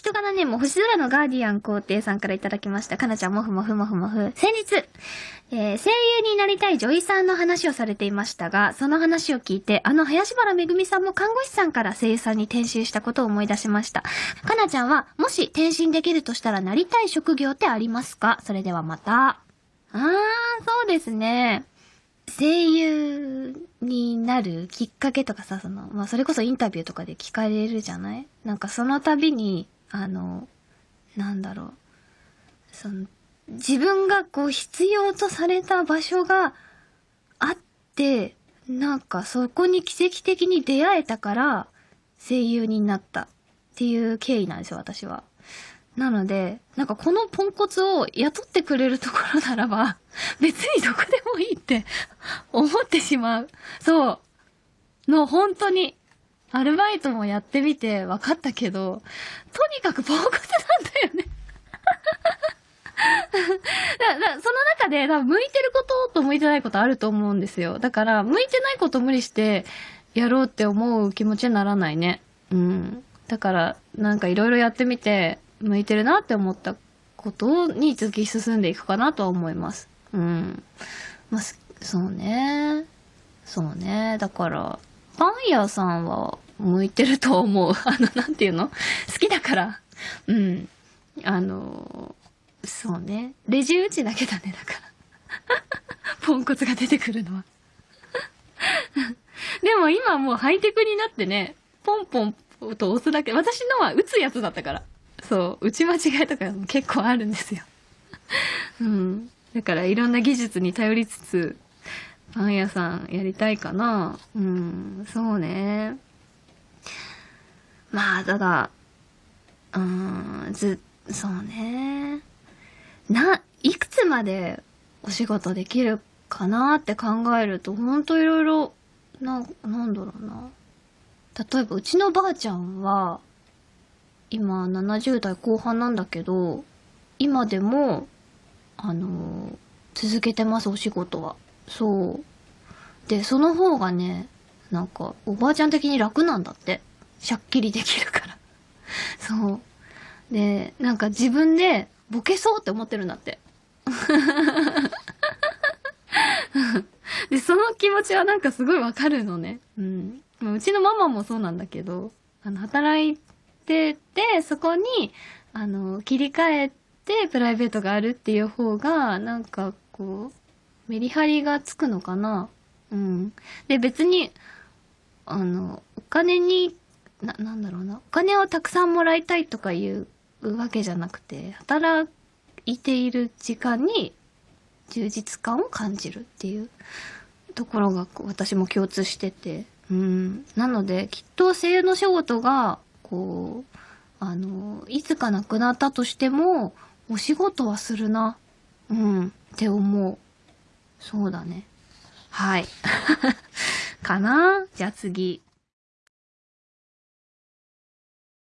人柄ネーム、星空のガーディアン皇帝さんからいただきました。かなちゃん、もふもふもふもふ。先日、えー、声優になりたい女医さんの話をされていましたが、その話を聞いて、あの林原めぐみさんも看護師さんから声優さんに転身したことを思い出しました。かなちゃんは、もし転身できるとしたらなりたい職業ってありますか？それではまた。あー、そうですね。声優になるきっかけとかさ、その、まあ、それこそインタビューとかで聞かれるじゃない？なんかその度に、あの、なんだろう。その、自分がこう必要とされた場所があって、なんかそこに奇跡的に出会えたから声優になったっていう経緯なんですよ、私は。なので、なんかこのポンコツを雇ってくれるところならば、別にどこでもいいって思ってしまう。そう。の、本当に。アルバイトもやってみて分かったけど、とにかくポンコツなんだよね だだその中で、多分向いてることと向いてないことあると思うんですよ。だから、向いてないこと無理してやろうって思う気持ちにならないね。うん。だから、なんかいろいろやってみて、向いてるなって思ったことに突き進んでいくかなとは思います。うん。まあ、そうね。そうね。だから、パン屋さんは向いてると思う。あの、なんていうの？好きだから。うん。あの、そうね。レジ打ちだけだね、だから。ポンコツが出てくるのは。でも今もうハイテクになってね、ポンポンと押すだけ。私のは打つやつだったから。そう、打ち間違いとかも結構あるんですよ。うん。だからいろんな技術に頼りつつ、パン屋さんやりたいかな。うん、そうね。まあ、ただ、うん、ず、そうね。な、いくつまでお仕事できるかなって考えると、ほんといろいろ、な、なんだろうな。例えば、うちのばあちゃんは、今70代後半なんだけど、今でも、あの続けてます、お仕事は。そう。で、その方がね、なんか、おばあちゃん的に楽なんだって。しゃっきりできるから。そう。で、なんか自分でボケそうって思ってるんだって。で、その気持ちはなんかすごいわかるのね。うん。うちのママもそうなんだけど、あの、働いてて、そこに、あの、切り替えてプライベートがあるっていう方が、なんかこう、メリハリがつくのかな？うん。で、別に、あの、お金に、な、なんだろうな。お金をたくさんもらいたいとかいうわけじゃなくて、働いている時間に充実感を感じるっていうところが私も共通してて。うん。なので、きっと声優の仕事が、こう、あの、いつかなくなったとしても、お仕事はするな。うん。って思う。そうだね。はい。かな？じゃあ次。